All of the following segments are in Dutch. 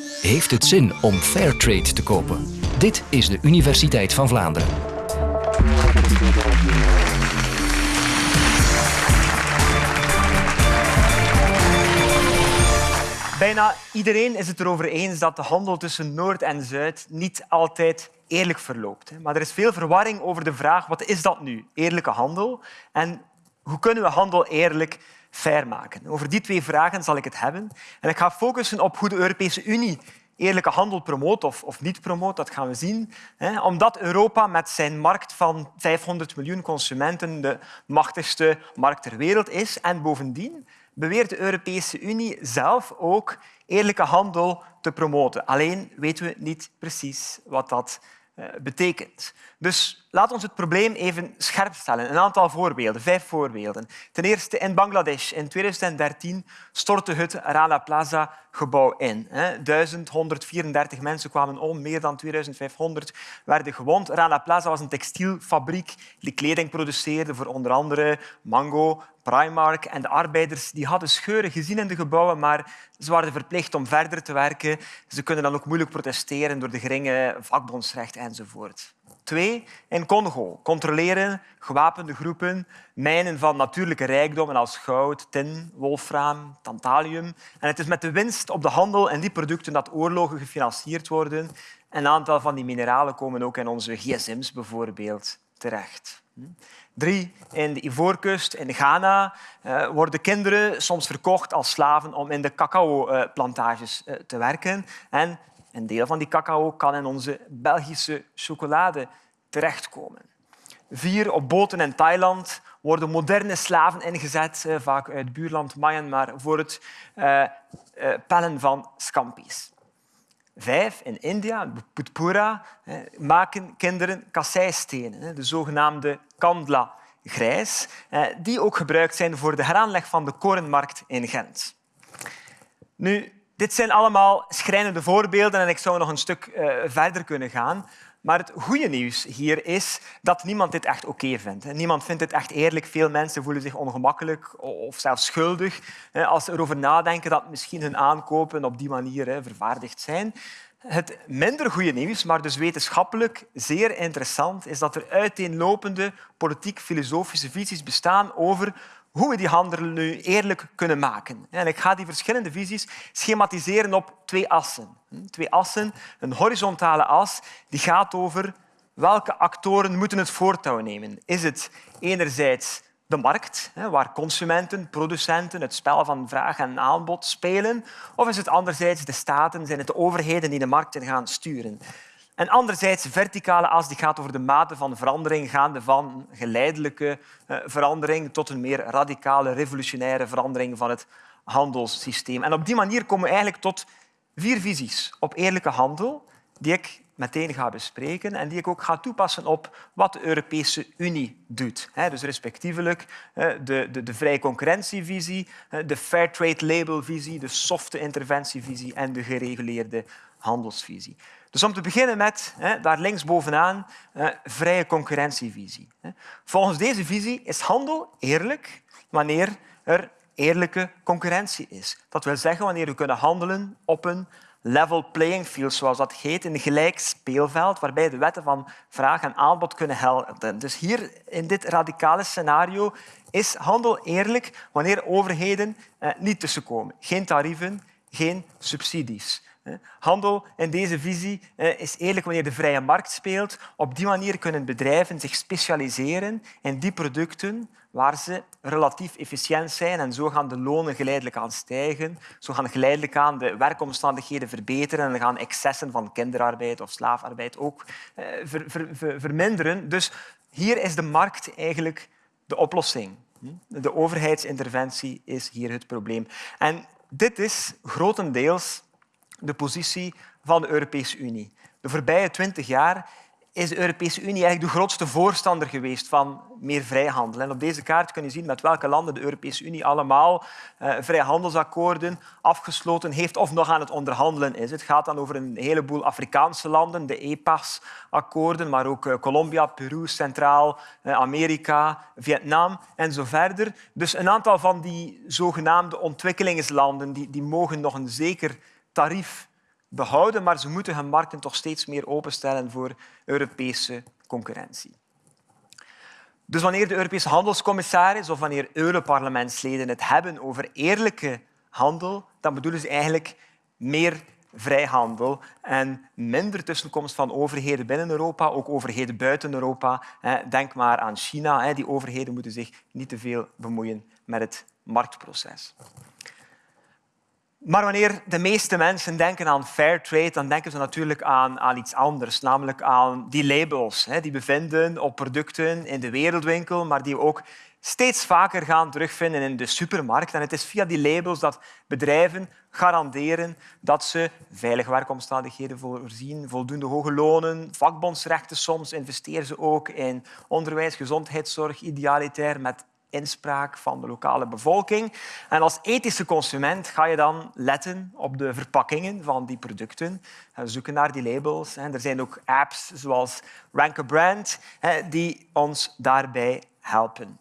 Heeft het zin om Fairtrade te kopen? Dit is de Universiteit van Vlaanderen. Bijna iedereen is het erover eens dat de handel tussen Noord en Zuid niet altijd eerlijk verloopt. Maar er is veel verwarring over de vraag wat is dat nu, eerlijke handel? En hoe kunnen we handel eerlijk fair maken? Over die twee vragen zal ik het hebben. En ik ga focussen op hoe de Europese Unie eerlijke handel promoot of, of niet promoot, dat gaan we zien. Omdat Europa met zijn markt van 500 miljoen consumenten de machtigste markt ter wereld is. En bovendien beweert de Europese Unie zelf ook eerlijke handel te promoten. Alleen weten we niet precies wat dat eh, betekent. Dus laat ons het probleem even scherp stellen. Een aantal voorbeelden, vijf voorbeelden. Ten eerste in Bangladesh. In 2013 stortte het Rana Plaza gebouw in. 1134 mensen kwamen om, meer dan 2500 werden gewond. Rana Plaza was een textielfabriek die kleding produceerde voor onder andere Mango, Primark. En de arbeiders die hadden scheuren gezien in de gebouwen, maar ze waren verplicht om verder te werken. Ze kunnen dan ook moeilijk protesteren door de geringe vakbondsrecht enzovoort. Twee, in Congo controleren gewapende groepen mijnen van natuurlijke rijkdommen als goud, tin, wolfraam, tantalium. En het is met de winst op de handel en die producten dat oorlogen gefinancierd worden. Een aantal van die mineralen komen ook in onze gsm's bijvoorbeeld terecht. Drie, in de Ivoorkust, in Ghana, eh, worden kinderen soms verkocht als slaven om in de cacao-plantages eh, te werken. En een deel van die cacao kan in onze Belgische chocolade terechtkomen. Vier, op boten in Thailand worden moderne slaven ingezet, eh, vaak uit buurland Myanmar, voor het uh, pellen van scampi's. Vijf, in India, Putpura, maken kinderen kasseistenen, de zogenaamde kandla grijs, die ook gebruikt zijn voor de heraanleg van de korenmarkt in Gent. Nu, dit zijn allemaal schrijnende voorbeelden en ik zou nog een stuk uh, verder kunnen gaan. Maar het goede nieuws hier is dat niemand dit echt oké vindt. Niemand vindt dit echt eerlijk. Veel mensen voelen zich ongemakkelijk of zelfs schuldig als ze erover nadenken dat misschien hun aankopen op die manier vervaardigd zijn. Het minder goede nieuws, maar dus wetenschappelijk zeer interessant, is dat er uiteenlopende politiek-filosofische visies bestaan over hoe we die handel nu eerlijk kunnen maken. En ik ga die verschillende visies schematiseren op twee assen. Twee assen. Een horizontale as die gaat over welke actoren moeten het voortouw nemen. Is het enerzijds de markt, waar consumenten, producenten het spel van vraag en aanbod spelen, of is het anderzijds de staten, zijn het de overheden die de markten gaan sturen? En anderzijds, de verticale as die gaat over de mate van verandering, gaande van geleidelijke eh, verandering tot een meer radicale, revolutionaire verandering van het handelssysteem. En op die manier komen we eigenlijk tot vier visies op eerlijke handel, die ik meteen ga bespreken en die ik ook ga toepassen op wat de Europese Unie doet. Dus respectievelijk de, de, de vrije concurrentievisie, de fair trade labelvisie, de softe interventievisie en de gereguleerde handelsvisie. Dus om te beginnen met, daar links bovenaan, vrije concurrentievisie. Volgens deze visie is handel eerlijk wanneer er eerlijke concurrentie is. Dat wil zeggen wanneer we kunnen handelen op een level playing field, zoals dat heet, een gelijk speelveld waarbij de wetten van vraag en aanbod kunnen helpen. Dus hier in dit radicale scenario is handel eerlijk wanneer overheden eh, niet tussenkomen. Geen tarieven, geen subsidies. Handel in deze visie is eerlijk wanneer de vrije markt speelt. Op die manier kunnen bedrijven zich specialiseren in die producten waar ze relatief efficiënt zijn en zo gaan de lonen geleidelijk aan stijgen. Zo gaan geleidelijk aan de werkomstandigheden verbeteren en gaan excessen van kinderarbeid of slaafarbeid ook eh, verminderen. Dus hier is de markt eigenlijk de oplossing. De overheidsinterventie is hier het probleem. En dit is grotendeels de positie van de Europese Unie. De voorbije twintig jaar is de Europese Unie eigenlijk de grootste voorstander geweest van meer vrijhandel. En op deze kaart kun je zien met welke landen de Europese Unie allemaal eh, vrijhandelsakkoorden afgesloten heeft of nog aan het onderhandelen is. Het gaat dan over een heleboel Afrikaanse landen, de EPAS-akkoorden, maar ook eh, Colombia, Peru, Centraal-Amerika, eh, Vietnam en zo verder. Dus een aantal van die zogenaamde ontwikkelingslanden die, die mogen nog een zeker tarief behouden, maar ze moeten hun markten toch steeds meer openstellen voor Europese concurrentie. Dus wanneer de Europese handelscommissaris of wanneer Europarlementsleden het hebben over eerlijke handel, dan bedoelen ze eigenlijk meer vrijhandel en minder tussenkomst van overheden binnen Europa, ook overheden buiten Europa. Denk maar aan China. Die overheden moeten zich niet te veel bemoeien met het marktproces. Maar wanneer de meeste mensen denken aan fair trade, dan denken ze natuurlijk aan, aan iets anders, namelijk aan die labels die we vinden op producten in de wereldwinkel, maar die we ook steeds vaker gaan terugvinden in de supermarkt. En het is via die labels dat bedrijven garanderen dat ze veilige werkomstandigheden voorzien, voldoende hoge lonen, vakbondsrechten soms, investeren ze ook in onderwijs, gezondheidszorg, idealitair met inspraak van de lokale bevolking. En als ethische consument ga je dan letten op de verpakkingen van die producten. Zoeken naar die labels. Er zijn ook apps zoals Rank a Brand die ons daarbij helpen.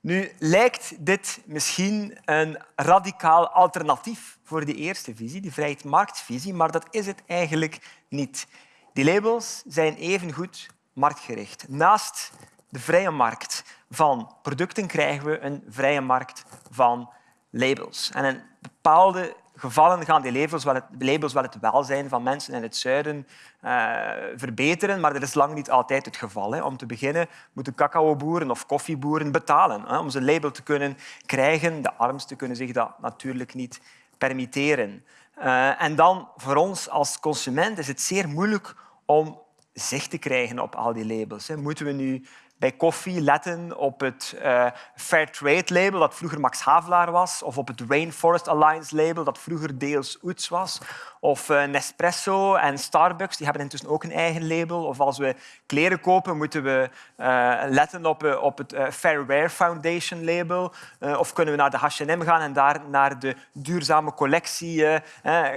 Nu lijkt dit misschien een radicaal alternatief voor die eerste visie, die vrijheidsmarktvisie, maar dat is het eigenlijk niet. Die labels zijn evengoed marktgericht. Naast de vrije markt van producten krijgen we een vrije markt van labels. En in bepaalde gevallen gaan die labels wel het, labels wel het welzijn van mensen in het zuiden uh, verbeteren, maar dat is lang niet altijd het geval. Hè. Om te beginnen moeten cacaoboeren of koffieboeren betalen hè, om zijn label te kunnen krijgen. De armsten kunnen zich dat natuurlijk niet permitteren. Uh, en dan voor ons als consument is het zeer moeilijk om zicht te krijgen op al die labels. Moeten we nu bij koffie letten op het uh, Fair Trade label, dat vroeger Max Havelaar was, of op het Rainforest Alliance label, dat vroeger deels Oets was, of uh, Nespresso en Starbucks, die hebben intussen ook een eigen label. Of als we kleren kopen, moeten we uh, letten op, op het Fair Wear Foundation label. of kunnen we naar de H&M gaan en daar naar de duurzame collectie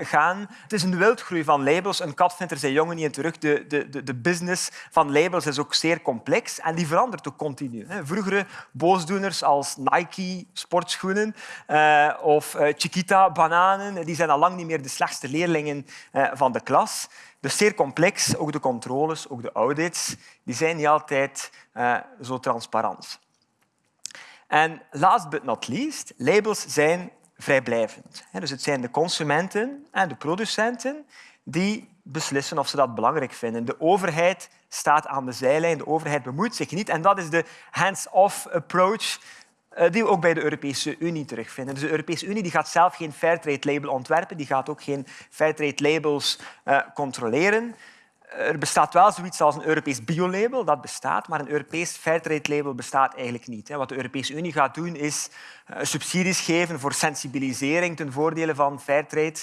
gaan. Het is een wildgroei van labels. Een kat vindt er zijn jongen niet in terug. De, de, de business van labels is ook zeer complex en die verandert ook continu. Vroegere boosdoeners als Nike sportschoenen uh, of uh, Chiquita bananen, die zijn al lang niet meer de slechtste leerlingen van de klas. Dus zeer complex, ook de controles, ook de audits, die zijn niet altijd zo transparant. En last but not least, labels zijn vrijblijvend. Dus het zijn de consumenten en de producenten die beslissen of ze dat belangrijk vinden. De overheid staat aan de zijlijn, de overheid bemoeit zich niet. En dat is de hands-off approach eh, die we ook bij de Europese Unie terugvinden. Dus de Europese Unie die gaat zelf geen Fairtrade-label ontwerpen, die gaat ook geen Fairtrade-labels uh, controleren. Er bestaat wel zoiets als een Europees biolabel, dat bestaat, maar een Europees Fairtrade-label bestaat eigenlijk niet. Wat de Europese Unie gaat doen, is eh, subsidies geven voor sensibilisering ten voordele van Fairtrade.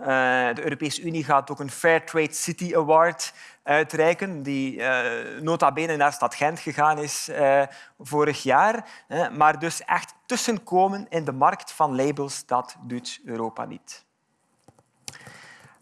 Uh, de Europese Unie gaat ook een Fairtrade City Award uitreiken, die uh, nota bene naar stad Gent gegaan is vorig jaar. Maar dus echt tussenkomen in de markt van labels, dat doet Europa niet.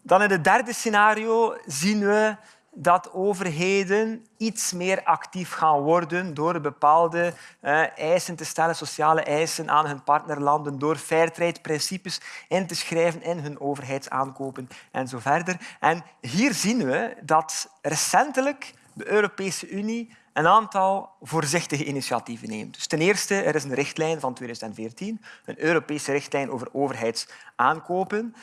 Dan in het derde scenario zien we dat overheden iets meer actief gaan worden door bepaalde uh, eisen te stellen, sociale eisen aan hun partnerlanden, door fairtrade-principes in te schrijven in hun overheidsaankopen en zo verder. En hier zien we dat recentelijk de Europese Unie een aantal voorzichtige initiatieven neemt. Dus ten eerste, er is een richtlijn van 2014, een Europese richtlijn over overheidsaankopen,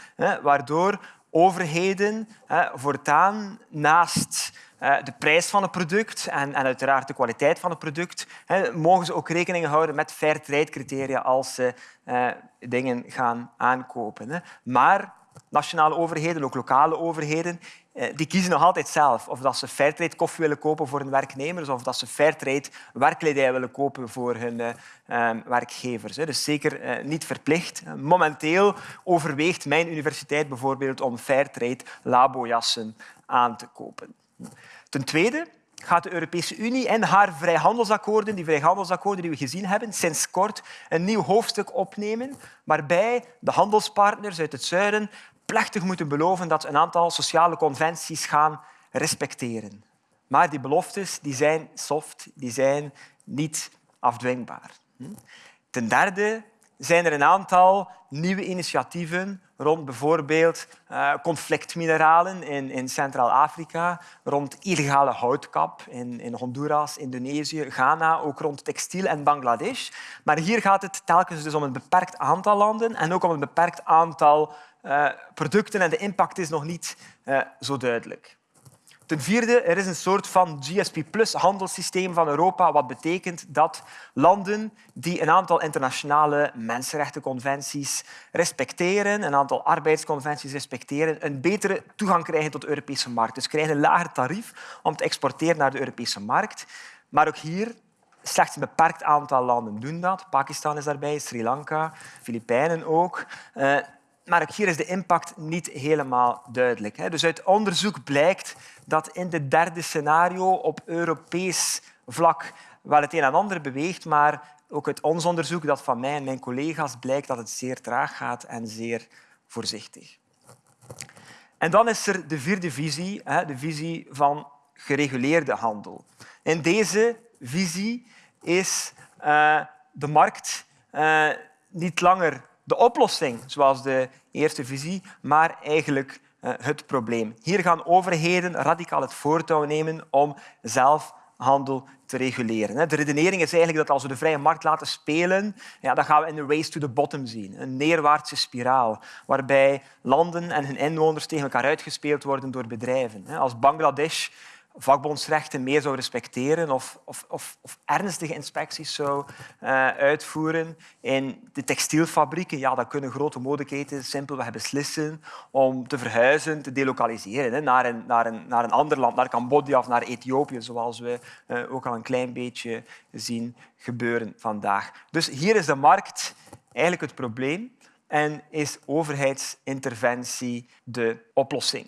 waardoor overheden voortaan naast de prijs van het product en, en uiteraard de kwaliteit van het product, mogen ze ook rekening houden met fair trade criteria als ze dingen gaan aankopen. Maar nationale overheden, ook lokale overheden, eh, die kiezen nog altijd zelf of dat ze Fairtrade koffie willen kopen voor hun werknemers of dat ze Fairtrade werkkledij willen kopen voor hun uh, werkgevers. Dus zeker uh, niet verplicht. Momenteel overweegt mijn universiteit bijvoorbeeld om Fairtrade labojassen aan te kopen. Ten tweede gaat de Europese Unie in haar vrijhandelsakkoorden, die vrijhandelsakkoorden die we gezien hebben, sinds kort een nieuw hoofdstuk opnemen waarbij de handelspartners uit het zuiden plechtig moeten beloven dat ze een aantal sociale conventies gaan respecteren. Maar die beloftes die zijn soft, die zijn niet afdwingbaar. Ten derde zijn er een aantal nieuwe initiatieven rond bijvoorbeeld uh, conflictmineralen in, in Centraal-Afrika, rond illegale houtkap in, in Honduras, Indonesië, Ghana, ook rond textiel en Bangladesh. Maar hier gaat het telkens dus om een beperkt aantal landen en ook om een beperkt aantal uh, producten en de impact is nog niet uh, zo duidelijk. Ten vierde, er is een soort van GSP plus handelssysteem van Europa, wat betekent dat landen die een aantal internationale mensenrechtenconventies respecteren, een aantal arbeidsconventies respecteren, een betere toegang krijgen tot de Europese markt. Dus krijgen een lager tarief om te exporteren naar de Europese markt. Maar ook hier Slechts een beperkt aantal landen doen dat. Pakistan is daarbij, Sri Lanka, Filipijnen ook. Uh, maar ook hier is de impact niet helemaal duidelijk. Dus uit onderzoek blijkt dat in het derde scenario op Europees vlak wel het een en ander beweegt, maar ook uit ons onderzoek, dat van mij en mijn collega's, blijkt dat het zeer traag gaat en zeer voorzichtig. En dan is er de vierde visie, de visie van gereguleerde handel. In deze visie is eh, de markt eh, niet langer de oplossing, zoals de eerste visie, maar eigenlijk eh, het probleem. Hier gaan overheden radicaal het voortouw nemen om zelf handel te reguleren. De redenering is eigenlijk dat als we de vrije markt laten spelen, ja, dan gaan we in een race to the bottom zien. Een neerwaartse spiraal, waarbij landen en hun inwoners tegen elkaar uitgespeeld worden door bedrijven. Als Bangladesh vakbondsrechten meer zou respecteren of, of, of, of ernstige inspecties zou uh, uitvoeren. In de textielfabrieken ja, dan kunnen grote modeketens simpelweg beslissen om te verhuizen, te delocaliseren naar, een, naar, een, naar een ander land, naar Cambodja of naar Ethiopië, zoals we uh, ook al een klein beetje zien gebeuren vandaag. Dus hier is de markt eigenlijk het probleem en is overheidsinterventie de oplossing.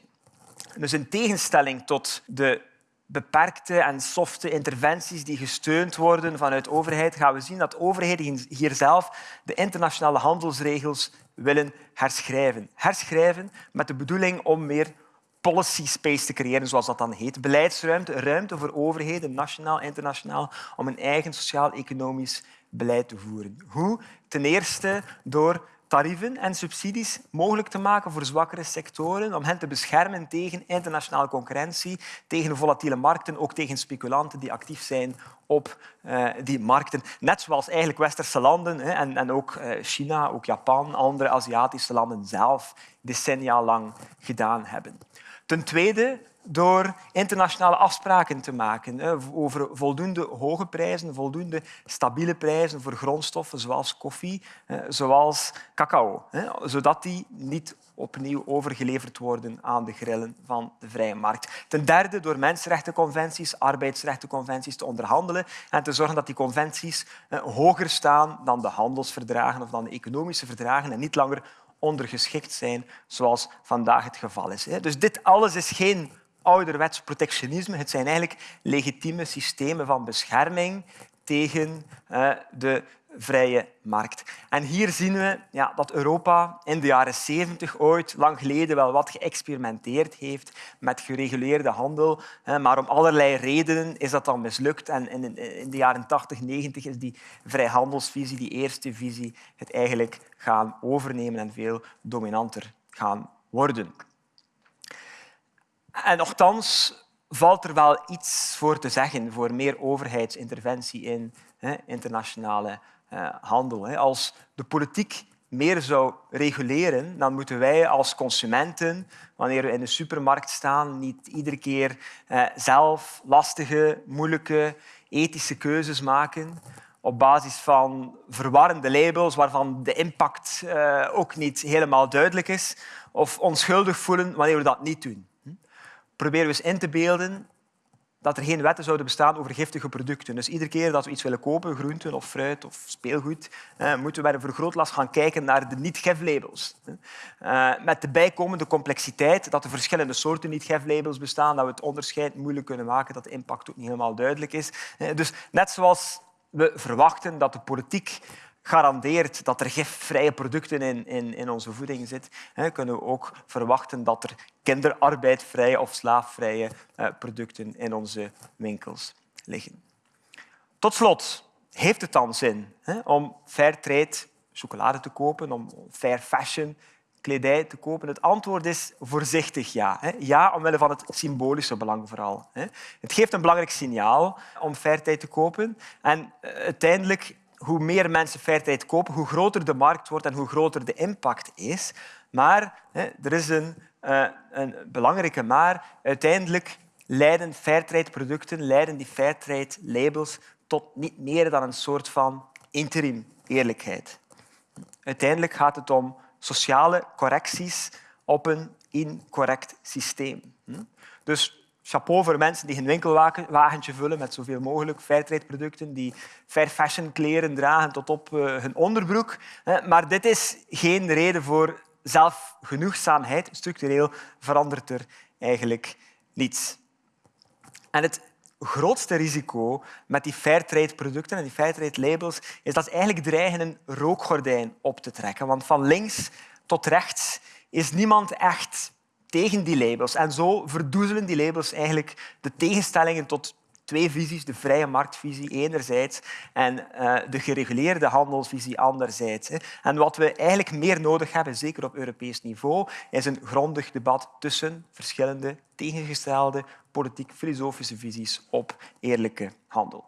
Dus in tegenstelling tot de beperkte en softe interventies die gesteund worden vanuit overheid, gaan we zien dat overheden hier zelf de internationale handelsregels willen herschrijven. Herschrijven met de bedoeling om meer policy space te creëren, zoals dat dan heet. Beleidsruimte, ruimte voor overheden, nationaal, internationaal, om een eigen sociaal-economisch beleid te voeren. Hoe? Ten eerste door tarieven en subsidies mogelijk te maken voor zwakkere sectoren, om hen te beschermen tegen internationale concurrentie, tegen volatiele markten, ook tegen speculanten die actief zijn op uh, die markten. Net zoals eigenlijk westerse landen hè, en, en ook uh, China, ook Japan, andere Aziatische landen zelf decennia lang gedaan hebben. Ten tweede door internationale afspraken te maken over voldoende hoge prijzen, voldoende stabiele prijzen voor grondstoffen zoals koffie, zoals cacao, zodat die niet opnieuw overgeleverd worden aan de grillen van de vrije markt. Ten derde door mensenrechtenconventies, arbeidsrechtenconventies te onderhandelen en te zorgen dat die conventies hoger staan dan de handelsverdragen of dan de economische verdragen en niet langer ondergeschikt zijn, zoals vandaag het geval is. Dus dit alles is geen ouderwets protectionisme. Het zijn eigenlijk legitieme systemen van bescherming tegen uh, de vrije markt. En hier zien we ja, dat Europa in de jaren 70 ooit, lang geleden, wel wat geëxperimenteerd heeft met gereguleerde handel. Maar om allerlei redenen is dat dan mislukt. En in de jaren 80, 90 is die vrijhandelsvisie, die eerste visie, het eigenlijk gaan overnemen en veel dominanter gaan worden. En nochtans valt er wel iets voor te zeggen voor meer overheidsinterventie in hè, internationale uh, handel. Hè. Als de politiek meer zou reguleren, dan moeten wij als consumenten, wanneer we in de supermarkt staan, niet iedere keer uh, zelf lastige, moeilijke, ethische keuzes maken op basis van verwarrende labels waarvan de impact uh, ook niet helemaal duidelijk is, of onschuldig voelen wanneer we dat niet doen proberen we eens in te beelden dat er geen wetten zouden bestaan over giftige producten. Dus iedere keer dat we iets willen kopen, groenten of fruit of speelgoed, eh, moeten we bij een vergrootglas gaan kijken naar de niet-giflabels. Eh, met de bijkomende complexiteit dat er verschillende soorten niet-giflabels bestaan, dat we het onderscheid moeilijk kunnen maken, dat de impact ook niet helemaal duidelijk is. Eh, dus net zoals we verwachten dat de politiek garandeert dat er gifvrije producten in, in, in onze voeding zitten, kunnen we ook verwachten dat er kinderarbeidvrije of slaafvrije eh, producten in onze winkels liggen. Tot slot, heeft het dan zin om fairtrade chocolade te kopen, om fair fashion kledij te kopen? Het antwoord is voorzichtig ja. Ja, omwille van het symbolische belang vooral. Het geeft een belangrijk signaal om fairtrade te kopen. En eh, uiteindelijk, hoe meer mensen fairtrade kopen, hoe groter de markt wordt en hoe groter de impact is. Maar er is een, eh, een belangrijke maar. Uiteindelijk leiden fairtrade-producten, leiden die fairtrade-labels tot niet meer dan een soort van interim eerlijkheid. Uiteindelijk gaat het om sociale correcties op een incorrect systeem. Hm? Dus chapeau voor mensen die hun winkelwagentje vullen met zoveel mogelijk fairtrade-producten, die fair fashion kleren dragen tot op eh, hun onderbroek. Maar dit is geen reden voor zelfgenoegzaamheid. Structureel verandert er eigenlijk niets. En het grootste risico met die fairtrade-producten en die fairtrade-labels is dat ze eigenlijk dreigen een rookgordijn op te trekken. Want van links tot rechts is niemand echt tegen die labels. En zo verdoezelen die labels eigenlijk de tegenstellingen tot twee visies. De vrije marktvisie enerzijds en uh, de gereguleerde handelsvisie anderzijds. En wat we eigenlijk meer nodig hebben, zeker op Europees niveau, is een grondig debat tussen verschillende tegengestelde politiek-filosofische visies op eerlijke handel.